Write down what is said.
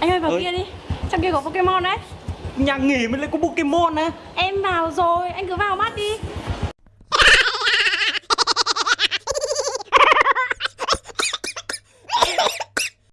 Anh ơi vào Ơi. kia đi. Trong kia có Pokemon đấy. Nhà nghỉ mới lại có Pokemon á. Em vào rồi, anh cứ vào mắt